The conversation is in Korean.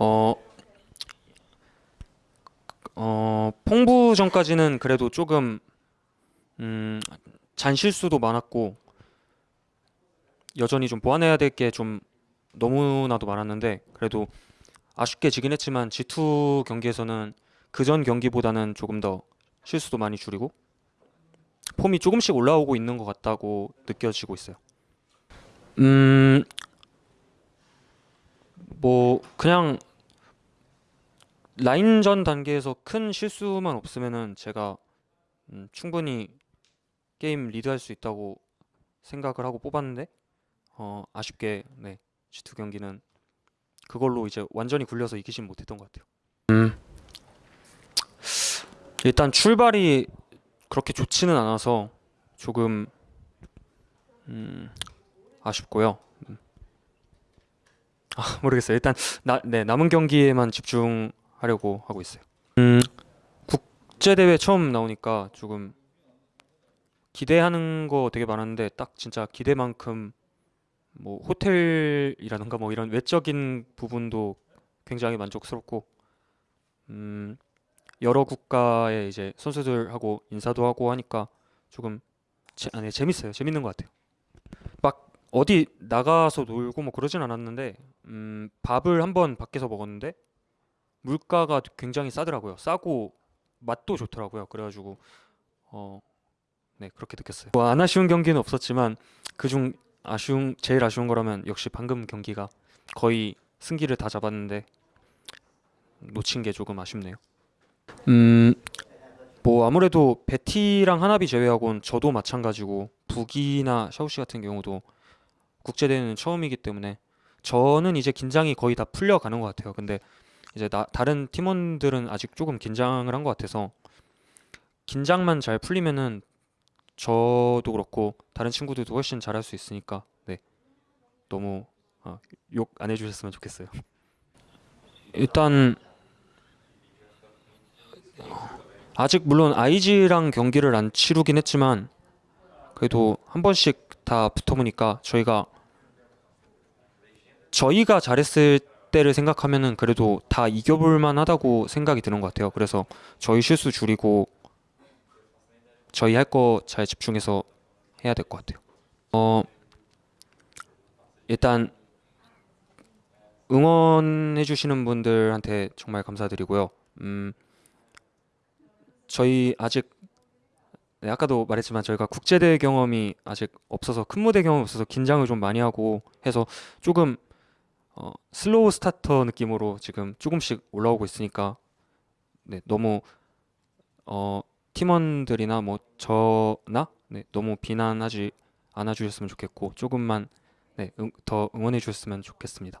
어, 어, 퐁부전까지는 그래도 조금 음, 잔실수도 많았고 여전히 좀 보완해야 될 게 좀 너무나도 많았는데 그래도 아쉽게 지긴 했지만 G2 경기에서는 그전 경기보다는 조금 더 실수도 많이 줄이고 폼이 조금씩 올라오고 있는 것 같다고 느껴지고 있어요. 음, 뭐 그냥 라인전 단계에서 큰 실수만 없으면은 제가 음, 충분히 게임 리드할 수 있다고 생각을 하고 뽑았는데 어, 아쉽게 네, G2 경기는 그걸로 이제 완전히 굴려서 이기진 못했던 것 같아요. 음, 일단 출발이 그렇게 좋지는 않아서 조금 음, 아쉽고요. 음. 아, 모르겠어요. 일단 나, 네, 남은 경기에만 집중 하려고 하고 있어요. 음, 국제 대회 처음 나오니까 조금 기대하는 거 되게 많았는데 딱 진짜 기대만큼 뭐 호텔이라든가 뭐 이런 외적인 부분도 굉장히 만족스럽고 음, 여러 국가의 이제 선수들하고 인사도 하고 하니까 조금 재, 아니, 재밌어요. 재밌는 것 같아요. 막 어디 나가서 놀고 뭐 그러진 않았는데 음, 밥을 한번 밖에서 먹었는데 물가가 굉장히 싸더라고요. 싸고 맛도 좋더라고요. 그래가지고 어, 네 그렇게 느꼈어요. 뭐 안 아쉬운 경기는 없었지만 그중 아쉬운 제일 아쉬운 거라면 역시 방금 경기가 거의 승기를 다 잡았는데 놓친 게 조금 아쉽네요. 음, 뭐 아무래도 베티랑 하나비 제외하고는 저도 마찬가지고 북이나 샤오시 같은 경우도 국제 대회는 처음이기 때문에 저는 이제 긴장이 거의 다 풀려가는 것 같아요. 근데 이제 나, 다른 팀원들은 아직 조금 긴장을 한 것 같아서 긴장만 잘 풀리면은 저도 그렇고 다른 친구들도 훨씬 잘할 수 있으니까 네 너무 어, 욕안 해주셨으면 좋겠어요. 일단 아직 물론 IG랑 경기를 안 치르긴 했지만 그래도 한 번씩 다 붙어보니까 저희가 저희가 잘했을 때를 생각하면은 그래도 다 이겨볼 만하다고 생각이 드는 것 같아요. 그래서 저희 실수 줄이고 저희 할 거 잘 집중해서 해야 될 것 같아요. 어 일단 응원해 주시는 분들한테 정말 감사드리고요. 음 저희 아직 네, 아까도 말했지만 저희가 국제대회 경험이 아직 없어서 큰 무대 경험이 없어서 긴장을 좀 많이 하고 해서 조금 어, slow starter 느낌으로 지금 조금씩 올라오고 있으니까 네, 너무 어, 팀원들이나 뭐 저나 네, 너무 비난하지 않아 주셨으면 좋겠고 조금만 네, 응, 더 응원해 주셨으면 좋겠습니다.